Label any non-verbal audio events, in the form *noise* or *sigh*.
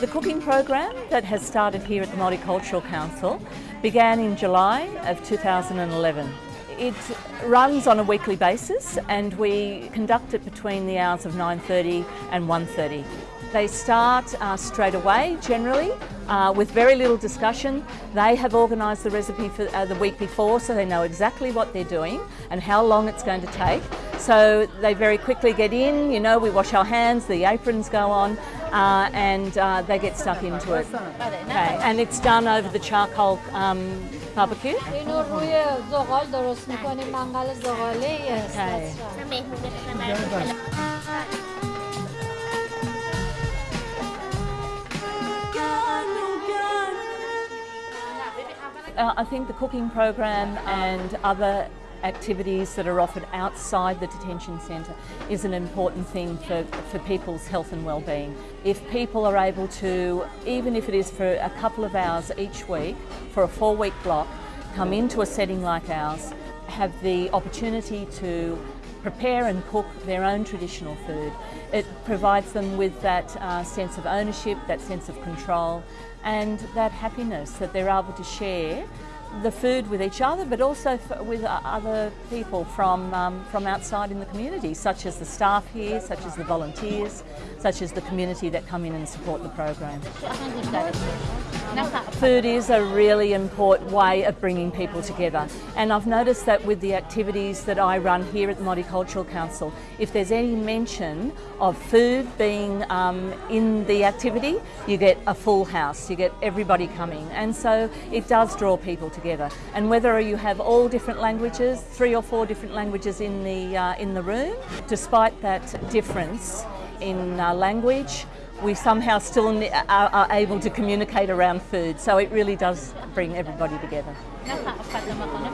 The cooking program that has started here at the Multicultural Council began in July of 2011. It runs on a weekly basis and we conduct it between the hours of 9.30 and 1.30. They start uh, straight away, generally, uh, with very little discussion. They have organised the recipe for uh, the week before, so they know exactly what they're doing and how long it's going to take. So they very quickly get in, you know, we wash our hands, the aprons go on, uh, and uh, they get stuck into it. Okay. And it's done over the charcoal um, barbecue. Okay. Uh, I think the cooking program and other activities that are offered outside the detention centre is an important thing for, for people's health and well-being. If people are able to, even if it is for a couple of hours each week, for a four-week block, come into a setting like ours, have the opportunity to prepare and cook their own traditional food. It provides them with that uh, sense of ownership, that sense of control and that happiness that they're able to share the food with each other but also with other people from, um, from outside in the community such as the staff here, such as the volunteers, such as the community that come in and support the program. Food is a really important way of bringing people together. And I've noticed that with the activities that I run here at the Multicultural Council, if there's any mention of food being um, in the activity, you get a full house, you get everybody coming. And so it does draw people together. And whether you have all different languages, three or four different languages in the, uh, in the room, despite that difference in uh, language, we somehow still are, are able to communicate around food. So it really does bring everybody together. *laughs*